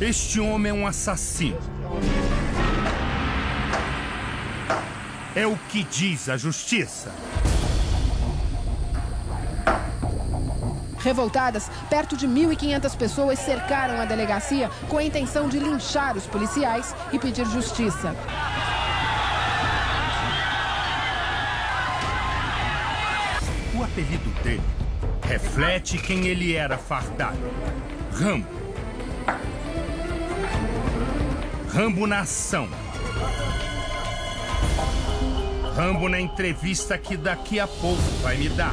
Este homem é um assassino. É o que diz a justiça. Revoltadas, perto de 1.500 pessoas cercaram a delegacia com a intenção de linchar os policiais e pedir justiça. O apelido dele reflete quem ele era fardado. Rambo. Rambo na ação. Rambo na entrevista que daqui a pouco vai me dar.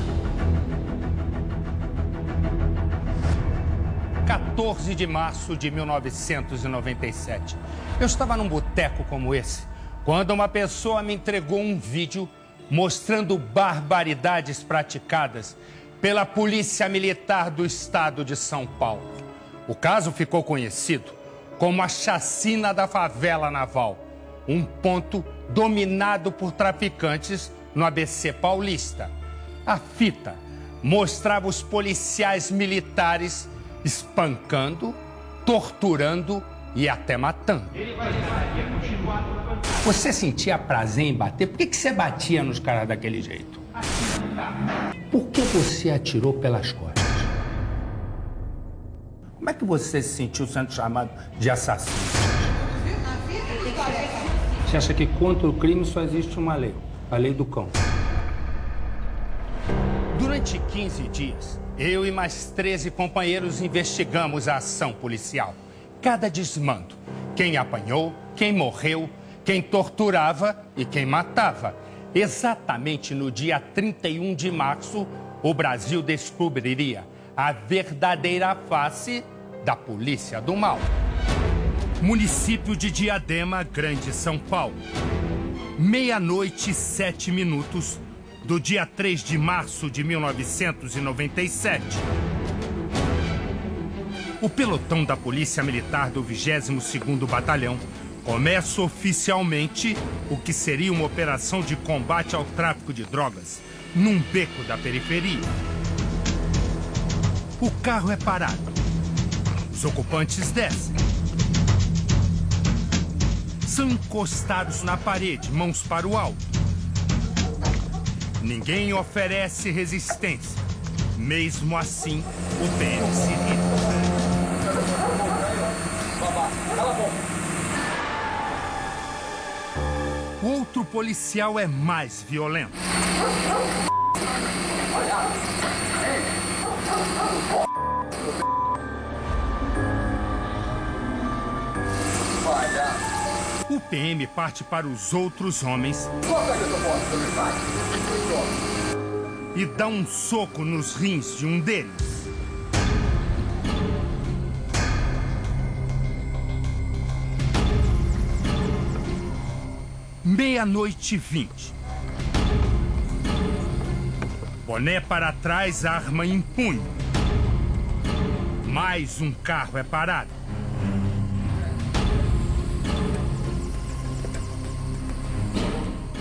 14 de março de 1997. Eu estava num boteco como esse, quando uma pessoa me entregou um vídeo mostrando barbaridades praticadas pela Polícia Militar do Estado de São Paulo. O caso ficou conhecido como a Chacina da Favela Naval, um ponto dominado por traficantes no ABC paulista. A fita mostrava os policiais militares espancando, torturando e até matando. Você sentia prazer em bater? Por que, que você batia nos caras daquele jeito? Por que você atirou pelas costas? Como é que você se sentiu sendo chamado de assassino? Você acha que contra o crime só existe uma lei? A lei do cão. Durante 15 dias, eu e mais 13 companheiros investigamos a ação policial. Cada desmando. Quem apanhou, quem morreu, quem torturava e quem matava. Exatamente no dia 31 de março, o Brasil descobriria a verdadeira face da polícia do mal. Município de Diadema, Grande São Paulo. Meia-noite sete minutos do dia 3 de março de 1997. O pelotão da Polícia Militar do 22º Batalhão começa oficialmente o que seria uma operação de combate ao tráfico de drogas num beco da periferia. O carro é parado. Os ocupantes descem. São encostados na parede, mãos para o alto. Ninguém oferece resistência. Mesmo assim, o PM se irrita. O outro policial é mais violento. O PM parte para os outros homens e dá um soco nos rins de um deles. Meia-noite vinte. Boné para trás, arma em punho. Mais um carro é parado.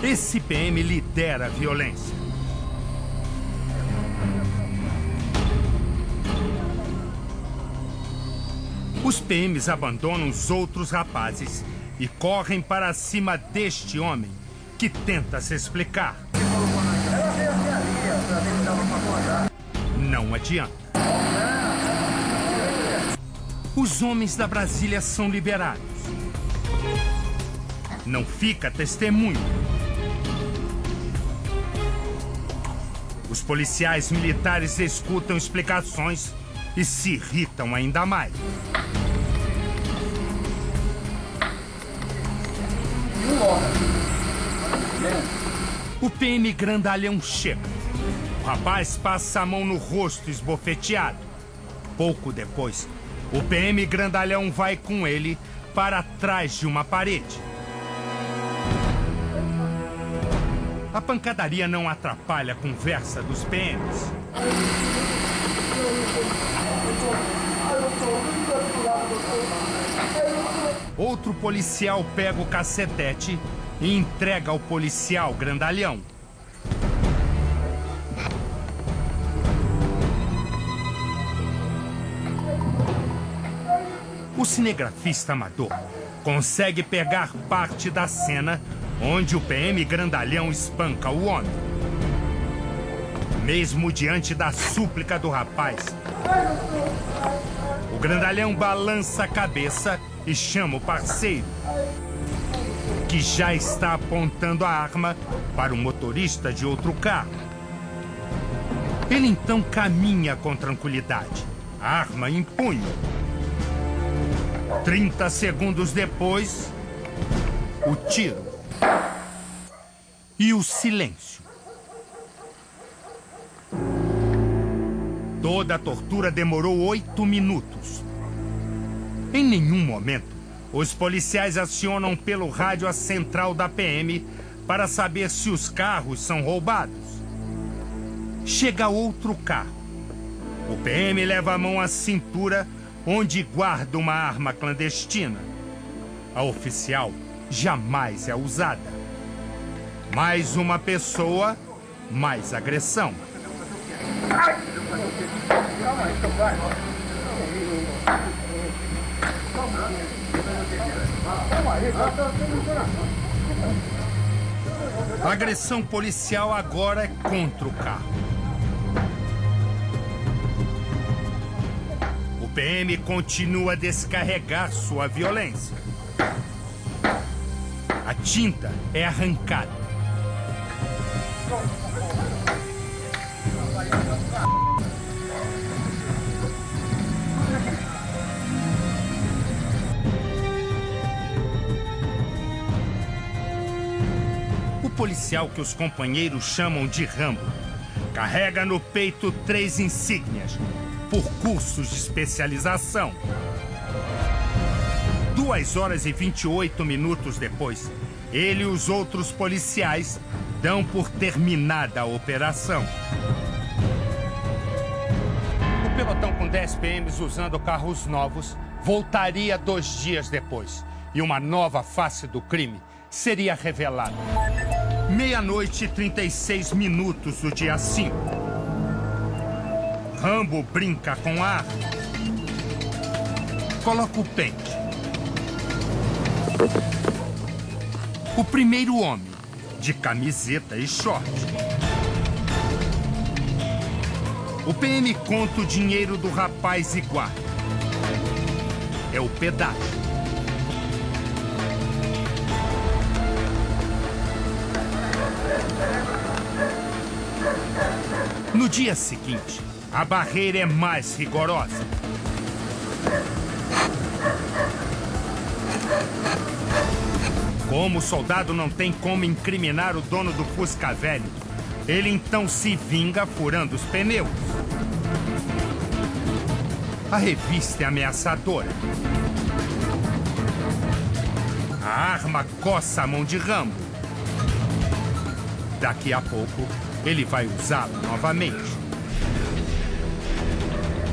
Esse PM lidera a violência. Os PMs abandonam os outros rapazes e correm para cima deste homem que tenta se explicar. Não adianta. Os homens da Brasília são liberados. Não fica testemunho. Os policiais militares escutam explicações e se irritam ainda mais. O PM grandalhão chega. O rapaz passa a mão no rosto esbofeteado. Pouco depois, o PM grandalhão vai com ele para trás de uma parede. A pancadaria não atrapalha a conversa dos PMs. Outro policial pega o cacetete e entrega ao policial grandalhão. O cinegrafista amador consegue pegar parte da cena onde o PM grandalhão espanca o homem. Mesmo diante da súplica do rapaz, o grandalhão balança a cabeça e chama o parceiro, que já está apontando a arma para o motorista de outro carro. Ele então caminha com tranquilidade, arma em punho. 30 segundos depois, o tiro e o silêncio. Toda a tortura demorou oito minutos. Em nenhum momento, os policiais acionam pelo rádio a central da PM para saber se os carros são roubados. Chega outro carro. O PM leva a mão à cintura, onde guarda uma arma clandestina. A oficial jamais é usada. Mais uma pessoa, mais agressão. A agressão policial agora é contra o carro. PM continua a descarregar sua violência. A tinta é arrancada. O policial que os companheiros chamam de Rambo carrega no peito três insígnias por cursos de especialização. Duas horas e 28 minutos depois, ele e os outros policiais dão por terminada a operação. O pelotão com 10 PMs usando carros novos voltaria dois dias depois e uma nova face do crime seria revelada. Meia-noite e 36 minutos do dia 5. Rambo brinca com a. Coloca o pente. O primeiro homem de camiseta e short. O PM conta o dinheiro do rapaz e guarda. É o pedágio. No dia seguinte, a barreira é mais rigorosa. Como o soldado não tem como incriminar o dono do Fusca velho, ele então se vinga furando os pneus. A revista é ameaçadora. A arma coça a mão de Rambo. Daqui a pouco, ele vai usá-la novamente.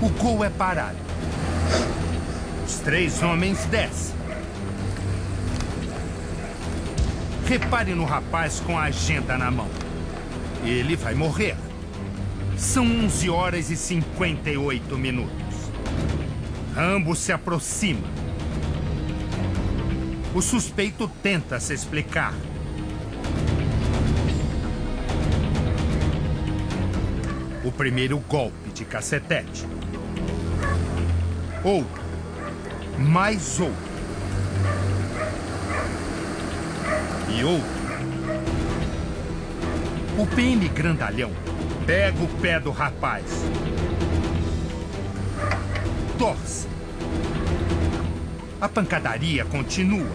O gol é parado. Os três homens descem. Repare no rapaz com a agenda na mão. Ele vai morrer. São 11 horas e 58 minutos. Rambo se aproxima. O suspeito tenta se explicar. O primeiro golpe de cacetete. Outro. Mais outro. e outro. O PM grandalhão pega o pé do rapaz. Torce. A pancadaria continua.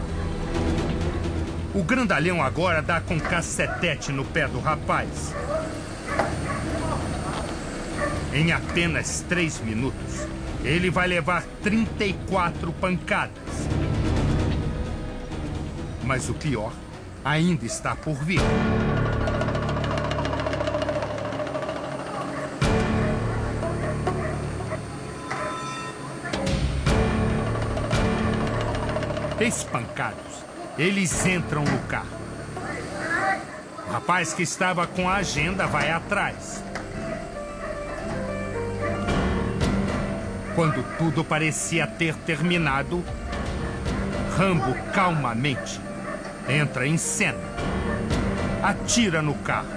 O grandalhão agora dá com cacetete no pé do rapaz. Em apenas três minutos, ele vai levar 34 pancadas. Mas o pior ainda está por vir. Espancados, eles entram no carro. O rapaz que estava com a agenda vai atrás. Quando tudo parecia ter terminado, Rambo calmamente entra em cena. Atira no carro.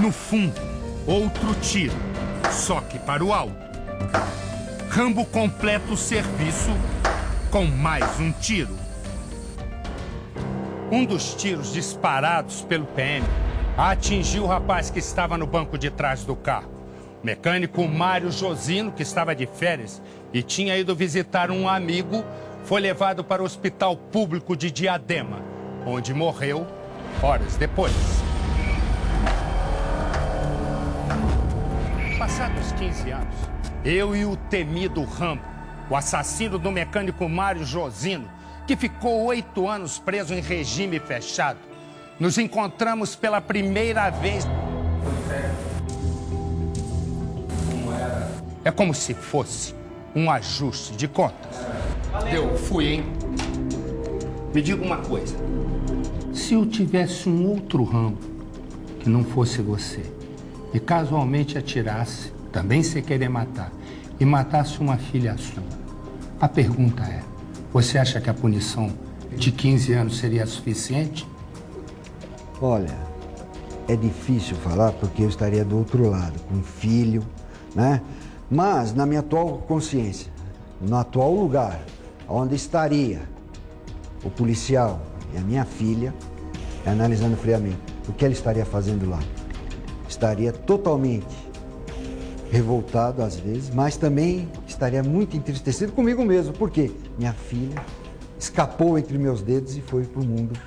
No fundo, outro tiro, só que para o alto. Rambo completa o serviço com mais um tiro. Um dos tiros disparados pelo PM atingiu o rapaz que estava no banco de trás do carro. Mecânico Mário Josino, que estava de férias e tinha ido visitar um amigo, foi levado para o hospital público de Diadema, onde morreu horas depois. Passados 15 anos, eu e o temido Rambo, o assassino do mecânico Mário Josino, que ficou oito anos preso em regime fechado, nos encontramos pela primeira vez. É como se fosse um ajuste de contas. Deu, fui, hein? Me diga uma coisa. Se eu tivesse um outro ramo que não fosse você e casualmente atirasse, também sem querer matar, e matasse uma filha sua, a pergunta é: você acha que a punição de 15 anos seria suficiente? Olha, é difícil falar porque eu estaria do outro lado, com um filho, né? Mas na minha atual consciência, no atual lugar onde estaria o policial e a minha filha, analisando friamente, o que ele estaria fazendo lá? Estaria totalmente revoltado às vezes, mas também estaria muito entristecido comigo mesmo, porque minha filha escapou entre meus dedos e foi para o mundo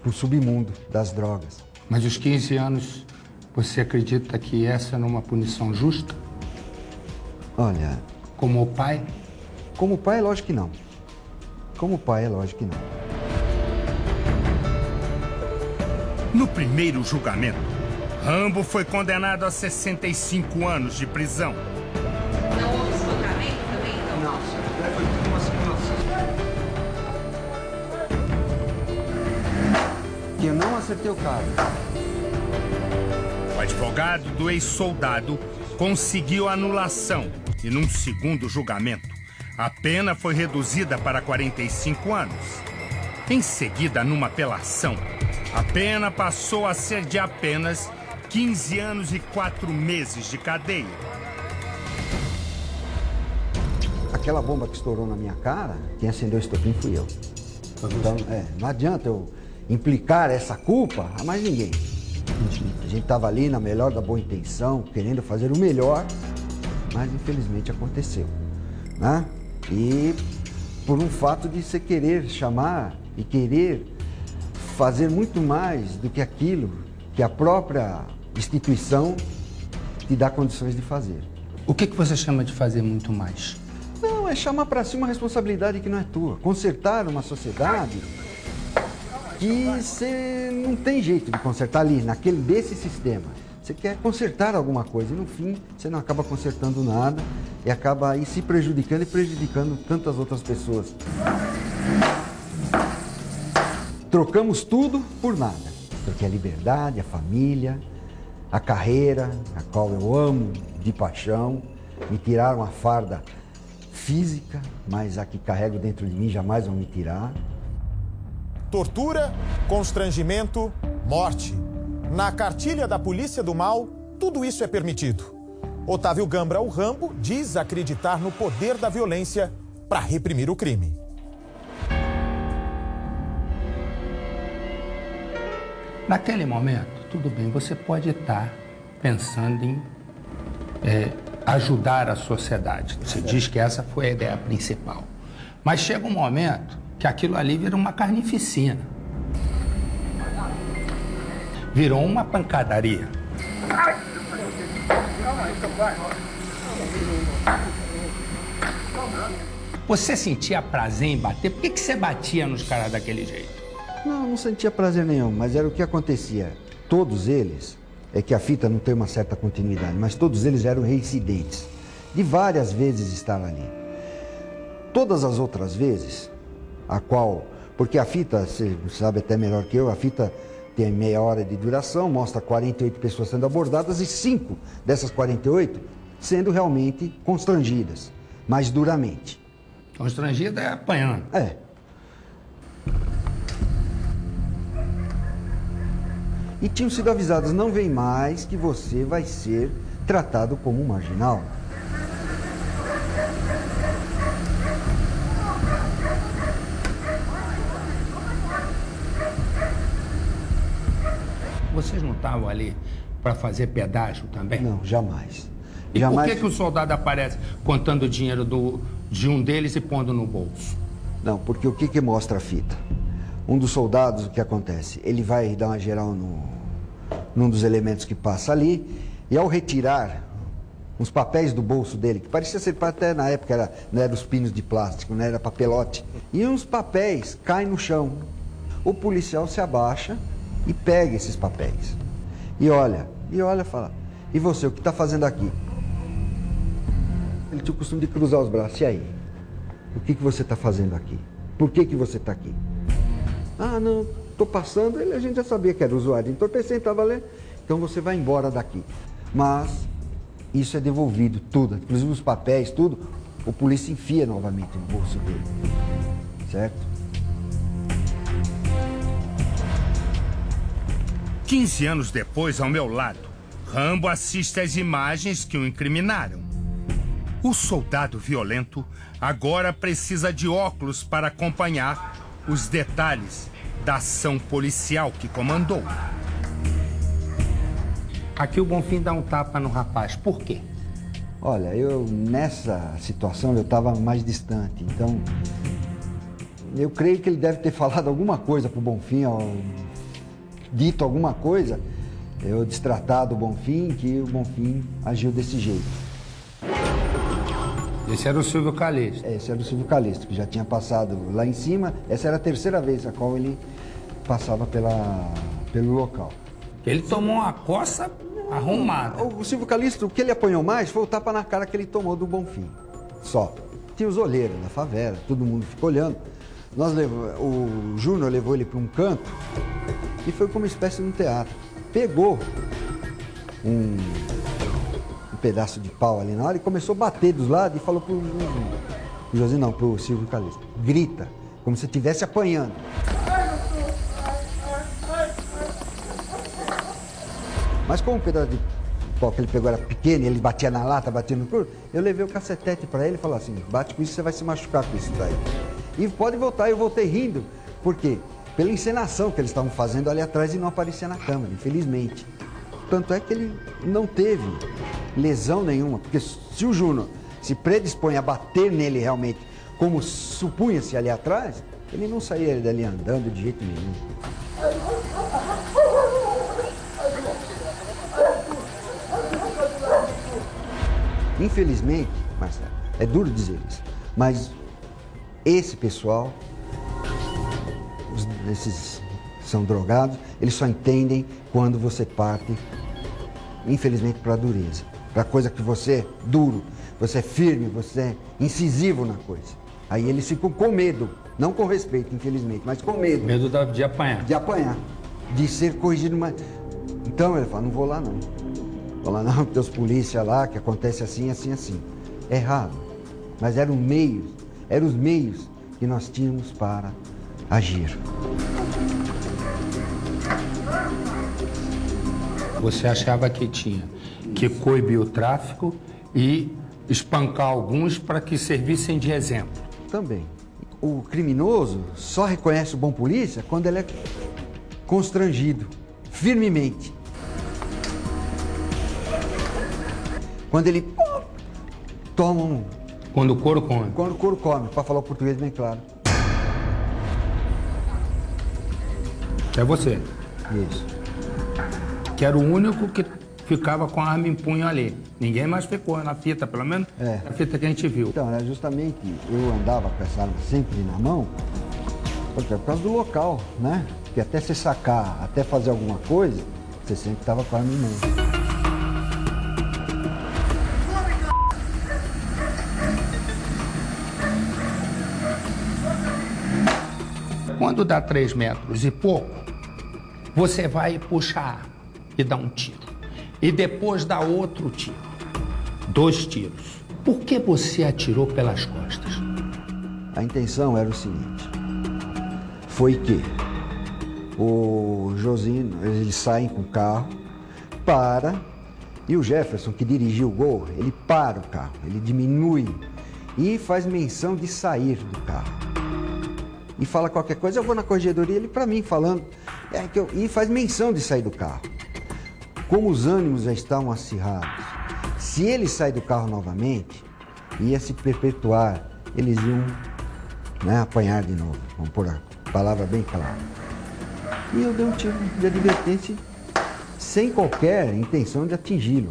para o submundo das drogas. Mas os 15 anos, você acredita que essa não é uma punição justa? Olha. Como pai? Como pai, é lógico que não. Como pai, é lógico que não. No primeiro julgamento, Rambo foi condenado a 65 anos de prisão. Não houve espancamento também, então? Não, foi tudo uma que eu não acertei o cara. O advogado do ex-soldado conseguiu anulação e, num segundo julgamento, a pena foi reduzida para 45 anos. Em seguida, numa apelação, a pena passou a ser de apenas 15 anos e 4 meses de cadeia. Aquela bomba que estourou na minha cara, quem acendeu o estopim fui eu. Então, é, não adianta eu implicar essa culpa a mais ninguém. A gente estava ali na melhor da boa intenção, querendo fazer o melhor, mas infelizmente aconteceu. Né? E por um fato de você querer chamar e querer fazer muito mais do que aquilo que a própria instituição te dá condições de fazer. O que, que você chama de fazer muito mais? Não, é chamar para si uma responsabilidade que não é tua. Consertar uma sociedade que você não tem jeito de consertar ali, naquele desse sistema. Você quer consertar alguma coisa e no fim você não acaba consertando nada e acaba aí se prejudicando e prejudicando tantas outras pessoas. Trocamos tudo por nada. Porque a liberdade, a família, a carreira, a qual eu amo de paixão, me tiraram a farda física, mas a que carrego dentro de mim jamais vão me tirar. Tortura, constrangimento, morte. Na cartilha da Polícia do Mal, tudo isso é permitido. Otávio Gambra, o Rambo, diz acreditar no poder da violência para reprimir o crime. Naquele momento, tudo bem, você pode estar pensando em é, ajudar a sociedade. Você diz que essa foi a ideia principal. Mas chega um momento que aquilo ali vira uma carnificina. Virou uma pancadaria. Você sentia prazer em bater? Por que, que você batia nos caras daquele jeito? Não, não sentia prazer nenhum, mas era o que acontecia. Todos eles, é que a fita não tem uma certa continuidade, mas todos eles eram reincidentes. De várias vezes estar ali. Todas as outras vezes, a qual, porque a fita, você sabe até melhor que eu, a fita tem meia hora de duração, mostra 48 pessoas sendo abordadas e cinco dessas 48 sendo realmente constrangidas. mais duramente. Constrangida é apanhando. É. E tinham sido avisados, não vem mais que você vai ser tratado como um marginal. Vocês não estavam ali para fazer pedágio também? Não, jamais. E jamais... por que, que o soldado aparece contando o dinheiro do, de um deles e pondo no bolso? Não, porque o que, que mostra a fita? Um dos soldados, o que acontece? Ele vai dar uma geral no, num dos elementos que passa ali, e ao retirar uns papéis do bolso dele, que parecia ser até na época era, não era os pinos de plástico, não era papelote, e uns papéis caem no chão. O policial se abaixa e pega esses papéis. E olha, e olha, fala, e você, o que está fazendo aqui? Ele tinha o costume de cruzar os braços, e aí? O que, que você está fazendo aqui? Por que, que você está aqui? Ah, não, estou passando, ele, a gente já sabia que era usuário de entorpecente, estava lendo, então você vai embora daqui. Mas isso é devolvido, tudo, inclusive os papéis, tudo, o polícia enfia novamente no bolso dele, certo? 15 anos depois, ao meu lado, Rambo assiste às imagens que o incriminaram. O soldado violento agora precisa de óculos para acompanhar os detalhes da ação policial que comandou. Aqui o Bonfim dá um tapa no rapaz. Por quê? Olha, eu nessa situação eu estava mais distante, então eu creio que ele deve ter falado alguma coisa para o Bonfim, dito alguma coisa, eu destratado o Bonfim, que o Bonfim agiu desse jeito. Esse era o Silvio Calixto. Esse era o Silvio Calixto, que já tinha passado lá em cima. Essa era a terceira vez a qual ele passava pela, pelo local. Ele tomou uma coça arrumada. O, o Silvio Calixto, o que ele apanhou mais foi o tapa na cara que ele tomou do Bonfim. Só. Tinha os olheiros na favela, todo mundo ficou olhando. Nós levou, o Júnior levou ele para um canto e foi como uma espécie de um teatro. Pegou um, um, pedaço de pau ali na hora e começou a bater dos lados e falou pro pro Josinho não, pro Silvio Calixto, grita, como se estivesse apanhando. Mas como o pedaço de pau que ele pegou era pequeno, ele batia na lata, batia no couro, eu levei o cacetete para ele e falei assim, bate com isso, você vai se machucar com isso daí. E pode voltar, eu voltei rindo. Por quê? Pela encenação que eles estavam fazendo ali atrás e não aparecia na câmera, infelizmente. Tanto é que ele não teve lesão nenhuma, porque se o Júnior se predispõe a bater nele realmente, como supunha-se ali atrás, ele não saía dali andando de jeito nenhum. Infelizmente, Marcelo, é duro dizer isso, mas esse pessoal, esses são drogados, eles só entendem quando você parte, infelizmente, para a dureza. Para coisa que você é duro, você é firme, você é incisivo na coisa. Aí eles ficam com medo, não com respeito, infelizmente, mas com medo. Medo de apanhar. De apanhar, de ser corrigido. Mas... Então ele fala, não vou lá não. Vou lá não, porque os polícia lá, que acontece assim, assim, assim. Errado. Mas eram meios eram os meios que nós tínhamos para agir. Você achava que tinha que coibir o tráfico e espancar alguns para que servissem de exemplo? Também. O criminoso só reconhece o bom polícia quando ele é constrangido, firmemente. Quando ele toma um quando o couro come. Quando o couro come, para falar o português bem claro. É você. Isso. Que era o único que ficava com a arma em punho ali. Ninguém mais ficou na fita, pelo menos é. a fita que a gente viu. Então, era justamente, eu andava com essa arma sempre na mão, porque é por causa do local, né? Porque até você sacar, até fazer alguma coisa, você sempre estava com a arma em mão. Quando dá três metros e pouco, você vai puxar e dá um tiro. E depois dá outro tiro. Dois tiros. Por que você atirou pelas costas? A intenção era o seguinte: foi que o Josino, eles saem com o carro, para, e o Jefferson, que dirigiu o gol, ele para o carro, ele diminui e faz menção de sair do carro. E fala qualquer coisa, eu vou na corregedoria, ele para mim falando, é que eu, e faz menção de sair do carro. Como os ânimos já estavam acirrados, se ele sair do carro novamente, ia se perpetuar, eles iam né, apanhar de novo, vamos pôr a palavra bem clara. E eu dei um tiro de advertência sem qualquer intenção de atingi-lo.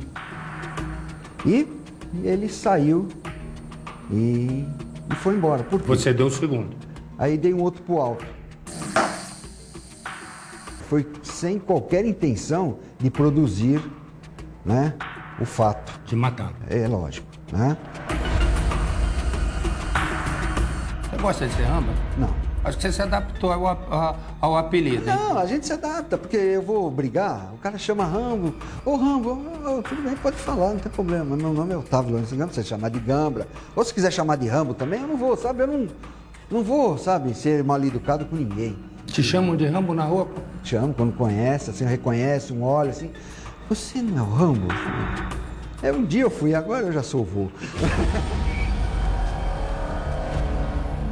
E ele saiu e, e foi embora. Por quê? Você deu o segundo. Aí dei um outro pro alto. Foi sem qualquer intenção de produzir né, o fato. De matar. É lógico. Né? Você gosta de ser ramba? Não. Acho que você se adaptou ao, ao, ao apelido. hein? Não, a gente se adapta, porque eu vou brigar, o cara chama Rambo. Ô Rambo, tudo bem, pode falar, não tem problema. Meu nome é Otávio Lourenço Gambra, você chamar de Gambra. Ou se quiser chamar de Rambo também, eu não vou, sabe? Eu não, não vou, sabe, ser mal educado com ninguém. Te chamam de Rambo na rua? Pô? Chamo quando conhece, assim, reconhece, um olha assim. Você não é o Rambo? É, um dia eu fui, agora eu já sou vô.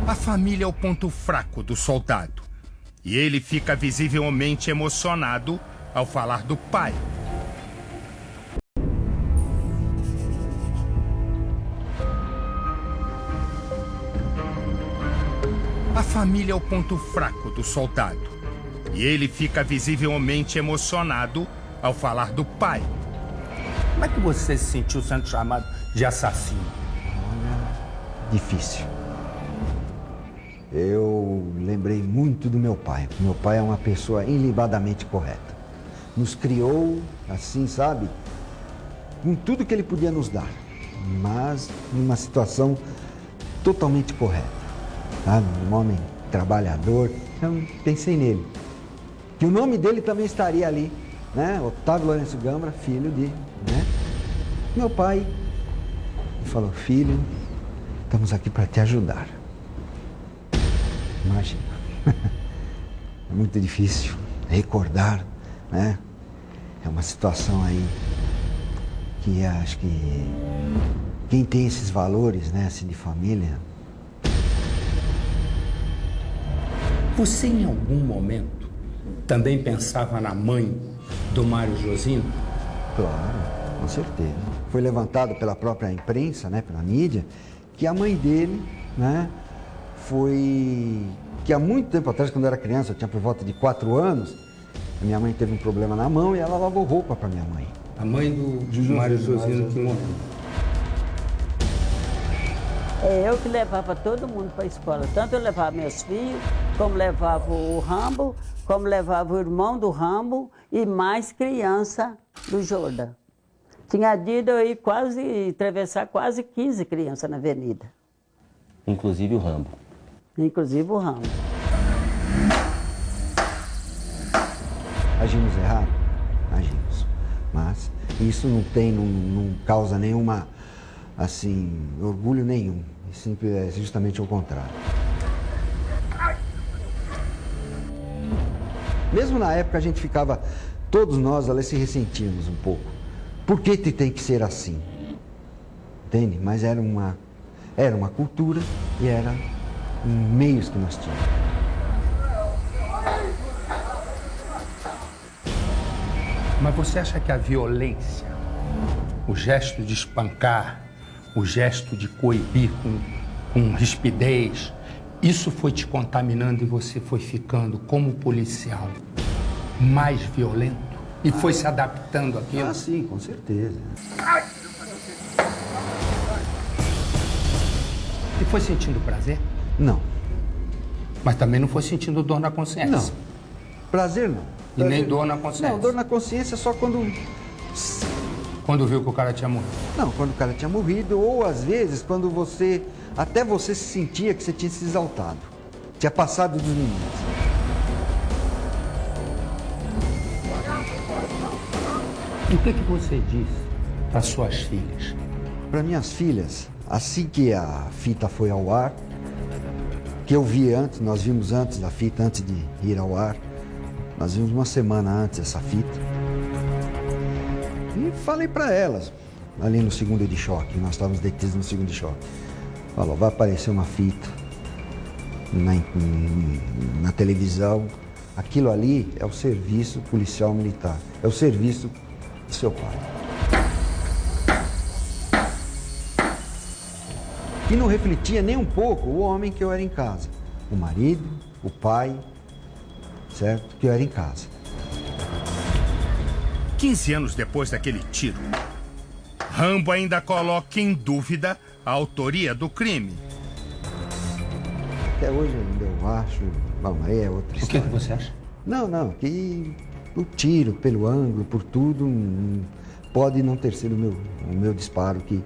A família é o ponto fraco do soldado. E ele fica visivelmente emocionado ao falar do pai. A família é o ponto fraco do soldado. E ele fica visivelmente emocionado ao falar do pai. Como é que você se sentiu sendo chamado de assassino? difícil. Eu lembrei muito do meu pai. Meu pai é uma pessoa ilibadamente correta. Nos criou assim, sabe? Com tudo que ele podia nos dar, mas numa situação totalmente correta. Sabe? Um homem trabalhador. Eu pensei nele. Que o nome dele também estaria ali, né? Otávio Lourenço Gambra, filho de, né? Meu pai falou, filho, estamos aqui para te ajudar. Imagina. É muito difícil recordar, né? É uma situação aí que acho que quem tem esses valores, né, assim, de família, Você em algum momento também pensava na mãe do Mário Josino? Claro, com certeza. Foi levantado pela própria imprensa, né, pela mídia, que a mãe dele, né, foi que há muito tempo atrás, quando eu era criança, eu tinha por volta de quatro anos, a minha mãe teve um problema na mão e ela lavou roupa para minha mãe. A mãe do Mário Josino que morreu. É eu que levava todo mundo para a escola. Tanto eu levava meus filhos, como levava o Rambo, como levava o irmão do Rambo e mais criança do Jordan. Tinha de eu ir quase, atravessar quase 15 crianças na avenida, Inclusive o Rambo. inclusive o Rambo. Agimos errado? Agimos. Mas isso não tem, não, não causa nenhuma, assim, orgulho nenhum. Sempre é justamente o contrário. Mesmo na época a gente ficava, todos nós ali se ressentíamos um pouco. Por que te tem que ser assim? Entende? Mas era uma, era uma cultura e era um meios que nós tínhamos. Mas você acha que a violência, o gesto de espancar, o gesto de coibir com, com rispidez, isso foi te contaminando e você foi ficando, como policial, mais violento? E foi se adaptando àquilo? Ah, sim, com certeza. E foi sentindo prazer? Não, Mas também não foi sentindo dor na consciência? não. Prazer não. E nem Prazer- dor na consciência? Não, dor na consciência só quando. Quando viu que o cara tinha morrido? Não, quando o cara tinha morrido, ou às vezes quando você. Até você se sentia que você tinha se exaltado. Tinha passado dos limites. E o que, que você disse para suas filhas para minhas filhas, assim que a fita foi ao ar, que eu vi antes, nós vimos antes da fita, antes de ir ao ar, nós vimos uma semana antes essa fita. Falei para elas, ali no segundo de choque, nós estávamos detidos no segundo de choque. Falou, vai aparecer uma fita na, na televisão. Aquilo ali é o serviço policial militar, é o serviço do seu pai. E não refletia nem um pouco o homem que eu era em casa. O marido, o pai, certo? Que eu era em casa. 15 anos depois daquele tiro, Rambo ainda coloca em dúvida a autoria do crime. Até hoje ainda eu acho. Bom, aí é outra história. O que, que você acha? Não, não, que o tiro, pelo ângulo, por tudo, hum, pode não ter sido o meu, o meu disparo que,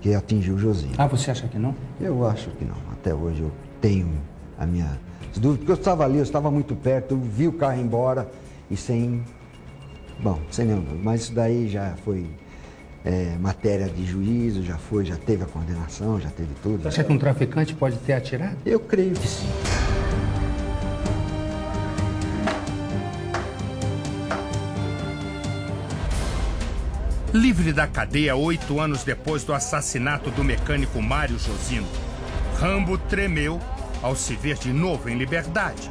que atingiu o Josinho. Ah, você acha que não? Eu acho que não. Até hoje eu tenho a minha dúvida, porque eu estava ali, eu estava muito perto, eu vi o carro embora e sem. Bom, sem nenhum. Mas isso daí já foi é, matéria de juízo, já foi, já teve a condenação, já teve tudo. Você acha que um traficante pode ter atirado? Eu creio que sim. Livre da cadeia oito anos depois do assassinato do mecânico Mário Josino, Rambo tremeu ao se ver de novo em liberdade.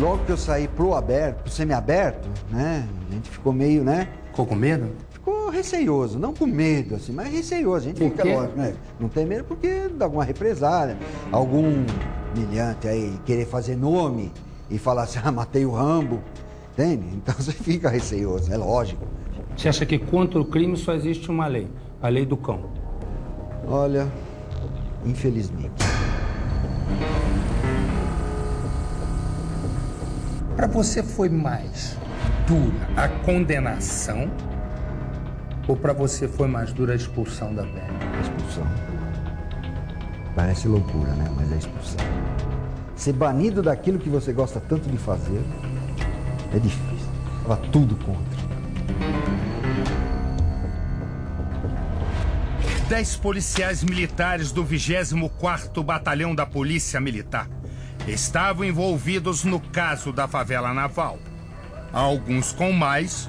Logo que eu saí pro aberto, pro semiaberto, né? A gente ficou meio, né? Ficou com medo? Ficou receioso, não com medo, assim, mas receioso. A gente fica, lógico, né? Não tem medo porque dá alguma represália, algum milhante aí querer fazer nome e falar assim, ah, matei o Rambo, entende? Então você fica receioso, é lógico. Você acha que contra o crime só existe uma lei, a lei do cão? Olha, infelizmente. Para você foi mais dura a condenação ou para você foi mais dura a expulsão da pele? A expulsão. Parece loucura, né? Mas é expulsão. Ser banido daquilo que você gosta tanto de fazer é difícil. Estava tudo contra. Dez policiais militares do 24º Batalhão da Polícia Militar estavam envolvidos no caso da favela naval. Alguns com mais,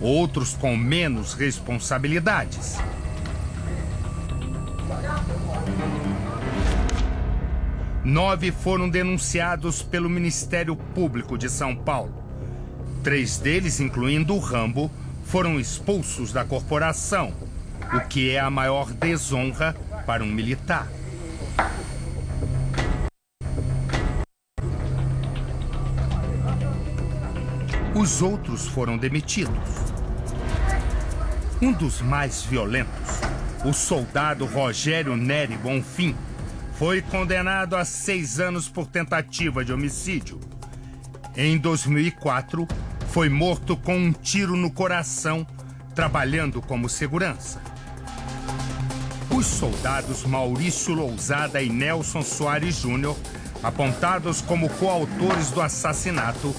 outros com menos responsabilidades. Nove foram denunciados pelo Ministério Público de São Paulo. Três deles, incluindo o Rambo, foram expulsos da corporação, o que é a maior desonra para um militar. Os outros foram demitidos. Um dos mais violentos, o soldado Rogério Neri Bonfim, foi condenado a seis anos por tentativa de homicídio. Em 2004, foi morto com um tiro no coração, trabalhando como segurança. Os soldados Maurício Lousada e Nelson Soares Júnior, apontados como coautores do assassinato,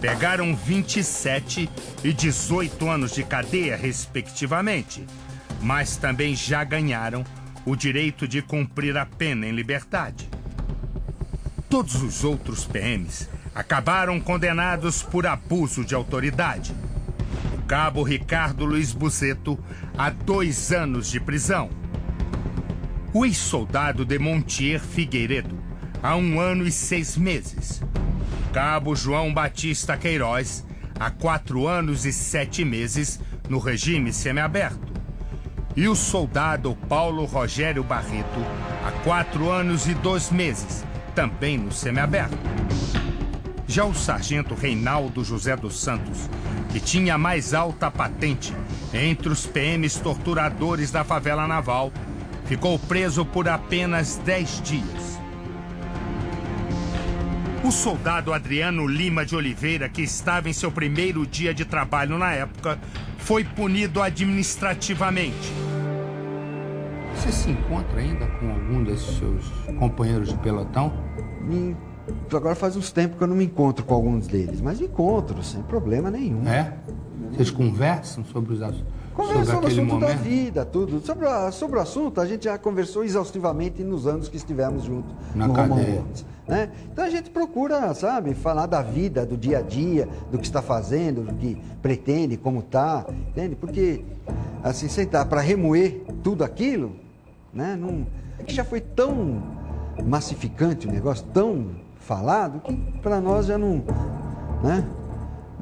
pegaram 27 e 18 anos de cadeia, respectivamente, mas também já ganharam o direito de cumprir a pena em liberdade. Todos os outros PMs acabaram condenados por abuso de autoridade. O cabo Ricardo Luiz Buzeto a dois anos de prisão. O ex-soldado de Montier Figueiredo a um ano e seis meses. Cabo João Batista Queiroz a quatro anos e sete meses no regime semiaberto. E o soldado Paulo Rogério Barreto a quatro anos e dois meses, também no semiaberto. Já o sargento Reinaldo José dos Santos, que tinha a mais alta patente entre os PMs torturadores da favela naval, ficou preso por apenas 10 dias. O soldado Adriano Lima de Oliveira, que estava em seu primeiro dia de trabalho na época, foi punido administrativamente. Você se encontra ainda com algum desses seus companheiros de pelotão? Me... Agora faz uns tempos que eu não me encontro com alguns deles, mas encontro, sem problema nenhum. É? Vocês conversam sobre os assuntos? Conversa sobre, o assunto momento? da vida, tudo. Sobre, a- sobre o assunto, a gente já conversou exaustivamente nos anos que estivemos juntos Na no cadeia. Né? Então a gente procura, sabe, falar da vida, do dia a dia, do que está fazendo, do que pretende, como está, entende? Porque, assim, sentar para remoer tudo aquilo, né? Não, é que já foi tão massificante o negócio, tão falado, que para nós já não, né?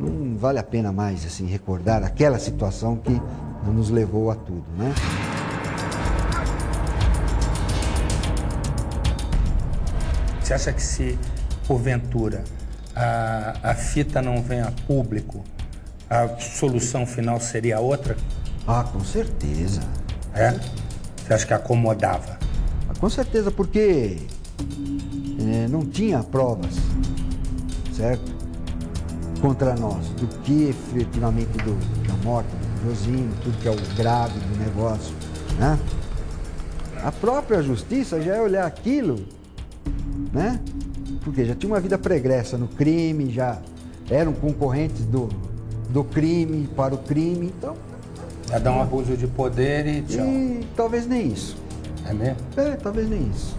Não vale a pena mais, assim, recordar aquela situação que nos levou a tudo, né? Você acha que se, porventura, a, a fita não vem a público, a solução final seria outra? Ah, com certeza. É? Você acha que acomodava? Ah, Com certeza, porque eh, não tinha provas, certo? Contra nós, do que efetivamente do, da morte do Josino, tudo que é o grave do negócio, né? A própria justiça já é olhar aquilo, né? Porque já tinha uma vida pregressa no crime, já eram concorrentes do, do crime para o crime, então, Já dá um abuso de poder e tchau. e talvez nem isso. É mesmo? É, talvez nem isso.